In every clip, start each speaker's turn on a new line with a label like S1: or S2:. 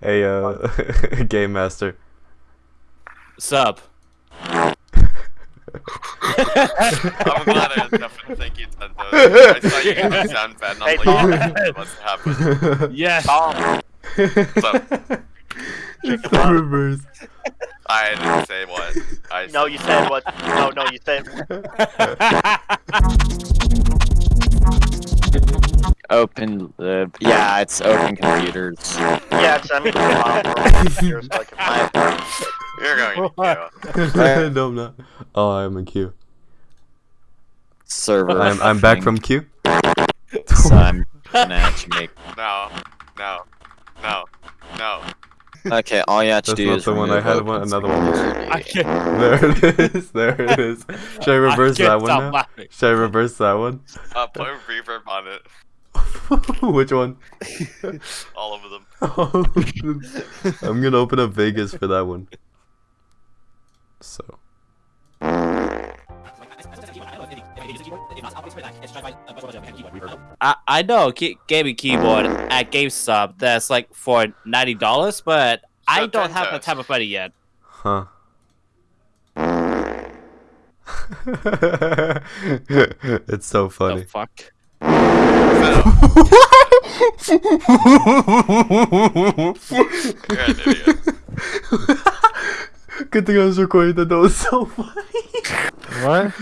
S1: Hey, uh, game master.
S2: Sup?
S3: I'm glad I definitely think you did those. I saw you give a sound bad and I'm
S4: Hey,
S3: like,
S4: Tom.
S3: yeah, what's happening?
S2: Yes.
S4: Tom,
S3: So,
S1: It's the reverse.
S3: I didn't say what. I
S4: no, you said what? No, no, you said.
S5: Open the yeah, it's open computers.
S4: Yeah, send me the file for yours so I can.
S3: You're going to
S1: no, I'm not. Oh, I'm in queue.
S5: Server.
S1: I'm I'm back from queue.
S5: So I'm gonna actually make.
S3: No, no, no, no.
S5: Okay, all you have to
S1: That's
S5: do
S1: not
S5: is
S1: the one I
S5: remove
S1: had one- another one.
S2: I can't.
S1: There it is. There it is. Should I reverse
S2: I
S1: that one now?
S2: laughing.
S1: Should I reverse that one?
S3: Uh, put a reverb on it.
S1: Which one?
S3: All of them.
S1: I'm gonna open up Vegas for that one. So.
S2: I, I know key, gaming keyboard at GameStop that's like for ninety dollars, but I don't have the type of money yet.
S1: Huh. it's so funny.
S2: The fuck?
S1: Good thing I was recording that. That was so funny.
S6: What?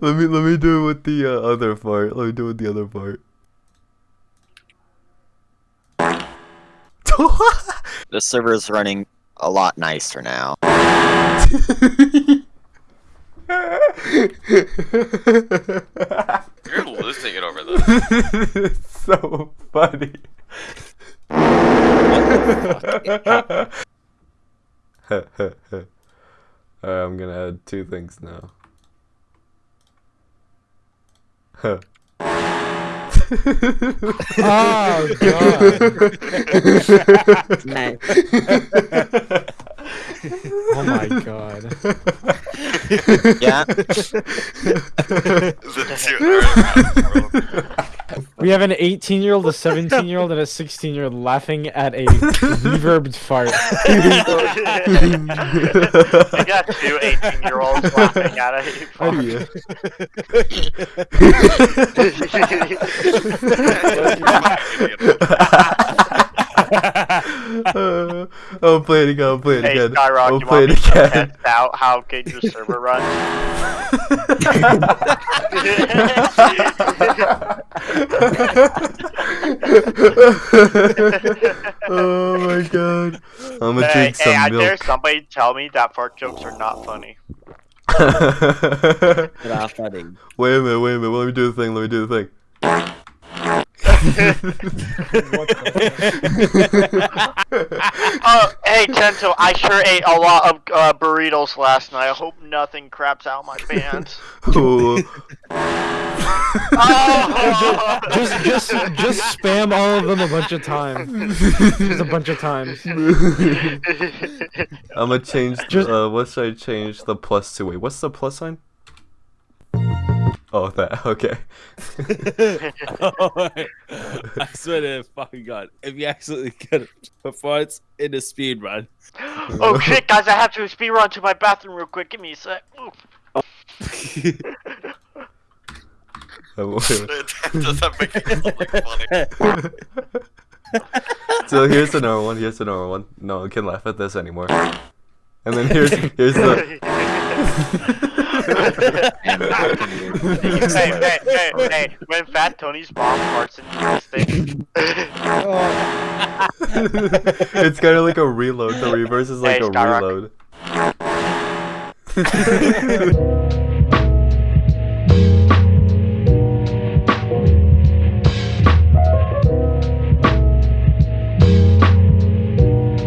S1: let me let me do it with the uh, other part. Let me do it with the other part.
S5: The server is running a lot nicer now.
S3: You're losing it over this.
S1: it's so funny. Alright, I'm gonna add two things now.
S6: Oh god. Oh my god.
S5: Yeah,
S3: The two are
S6: We have an 18 year old, a 17 year old, and a 16 year old laughing at a reverbed fart.
S4: I got two 18 year olds laughing at it.
S1: Oh, yeah. Uh, I'll play it again. I'll play it
S4: Hey,
S1: again.
S4: Skyrock,
S1: I'll
S4: you
S1: play
S4: want
S1: it
S4: me to
S1: again.
S4: test out how good your server runs?
S1: oh my god. I'm gonna
S4: hey,
S1: drink
S4: hey, I
S1: some
S4: dare somebody tell me that fart jokes are not funny.
S5: not funny.
S1: wait a minute, wait a minute. Let me do the thing. Let me do the thing.
S4: Oh, hey, Tento, I sure ate a lot of uh, burritos last night. I hope nothing craps out my pants.
S1: Ooh.
S4: oh!
S6: Just, just, just spam all of them a bunch of times. Just a bunch of times.
S1: I'm gonna change.
S6: Just-
S1: uh, what should I change the plus to? Wait, what's the plus sign? Oh, that. Okay.
S2: I swear to fucking god, if you actually get a performance in a speed run,
S4: oh shit, guys, I have to speed run to my bathroom real quick. Give me a sec. Oof.
S1: Wait, wait.
S3: That doesn't make it look funny.
S1: so here's another one. Here's another one. No one can laugh at this anymore. And then here's here's the.
S5: And I can do-
S4: hey, hey, hey, hey, when Fat Tony's mom farts into this thing.
S1: it's kind of like a reload. The reverse is like
S4: Hey,
S1: a
S4: Skyrock.
S1: reload.